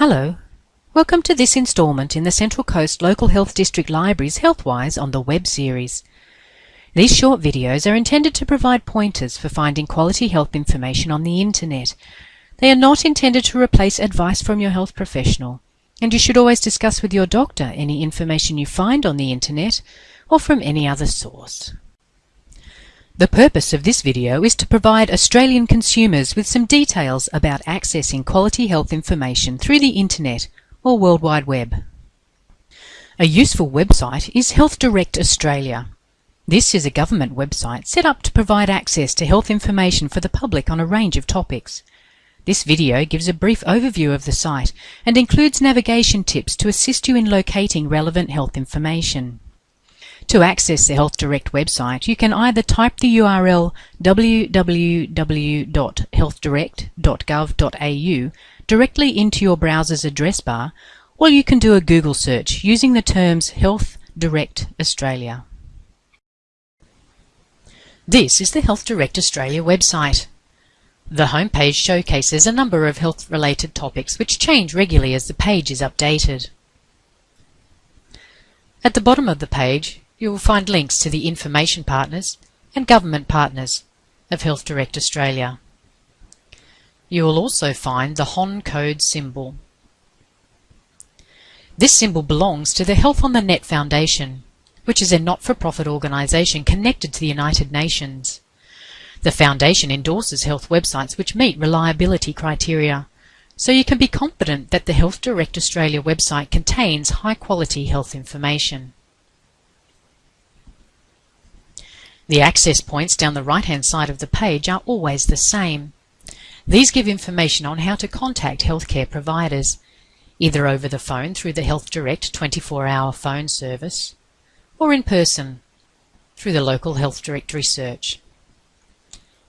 Hello. Welcome to this instalment in the Central Coast Local Health District Library's Healthwise on the Web series. These short videos are intended to provide pointers for finding quality health information on the internet. They are not intended to replace advice from your health professional, and you should always discuss with your doctor any information you find on the internet or from any other source. The purpose of this video is to provide Australian consumers with some details about accessing quality health information through the internet or World Wide Web. A useful website is Health Direct Australia. This is a government website set up to provide access to health information for the public on a range of topics. This video gives a brief overview of the site and includes navigation tips to assist you in locating relevant health information. To access the Health Direct website, you can either type the URL www.healthdirect.gov.au directly into your browser's address bar, or you can do a Google search using the terms Health Direct Australia. This is the Health Direct Australia website. The homepage showcases a number of health-related topics which change regularly as the page is updated. At the bottom of the page, you will find links to the information partners and government partners of Health Direct Australia. You will also find the HON code symbol. This symbol belongs to the Health on the Net Foundation, which is a not-for-profit organisation connected to the United Nations. The Foundation endorses health websites which meet reliability criteria, so you can be confident that the Health Direct Australia website contains high-quality health information. The access points down the right-hand side of the page are always the same. These give information on how to contact healthcare providers, either over the phone through the Health Direct 24-hour phone service, or in person through the local health directory search.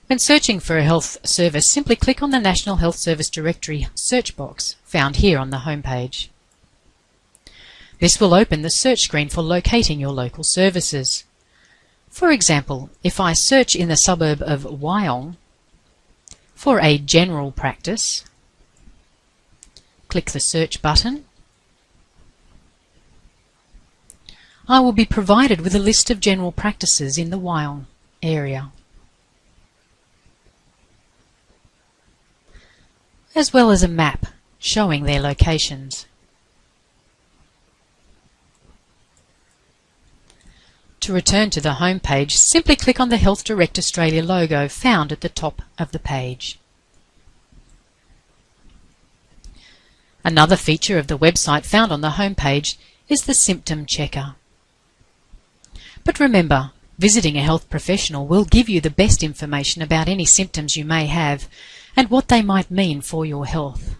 When searching for a health service, simply click on the National Health Service Directory search box found here on the home page. This will open the search screen for locating your local services. For example, if I search in the suburb of Wyong for a general practice, click the search button, I will be provided with a list of general practices in the Wyong area, as well as a map showing their locations. To return to the home page, simply click on the Health Direct Australia logo found at the top of the page. Another feature of the website found on the home page is the symptom checker. But remember, visiting a health professional will give you the best information about any symptoms you may have and what they might mean for your health.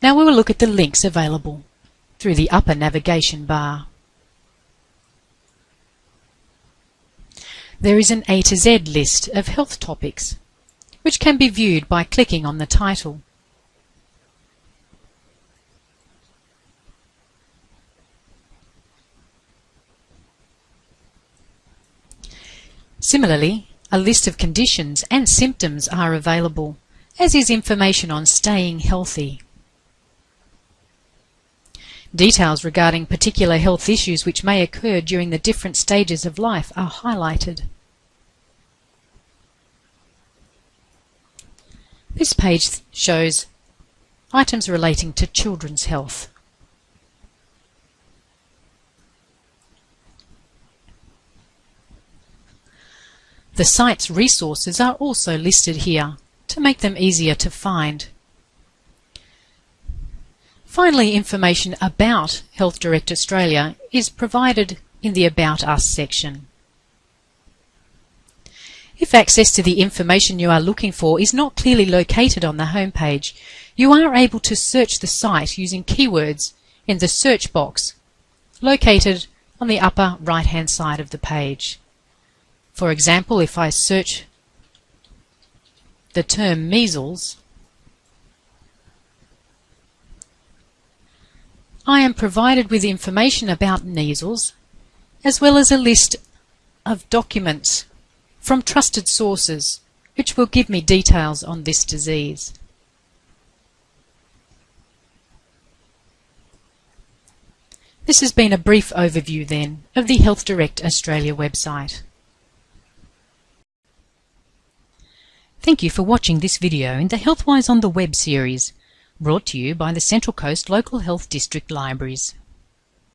Now we will look at the links available through the upper navigation bar. There is an A to Z list of health topics, which can be viewed by clicking on the title. Similarly, a list of conditions and symptoms are available, as is information on staying healthy. Details regarding particular health issues which may occur during the different stages of life are highlighted. This page shows items relating to children's health. The site's resources are also listed here to make them easier to find. Finally, information about Health Direct Australia is provided in the About Us section. If access to the information you are looking for is not clearly located on the homepage, you are able to search the site using keywords in the search box located on the upper right hand side of the page. For example, if I search the term measles, I am provided with information about measles, as well as a list of documents from trusted sources, which will give me details on this disease. This has been a brief overview then of the Health Direct Australia website. Thank you for watching this video in the HealthWise on the Web series. Brought to you by the Central Coast Local Health District Libraries.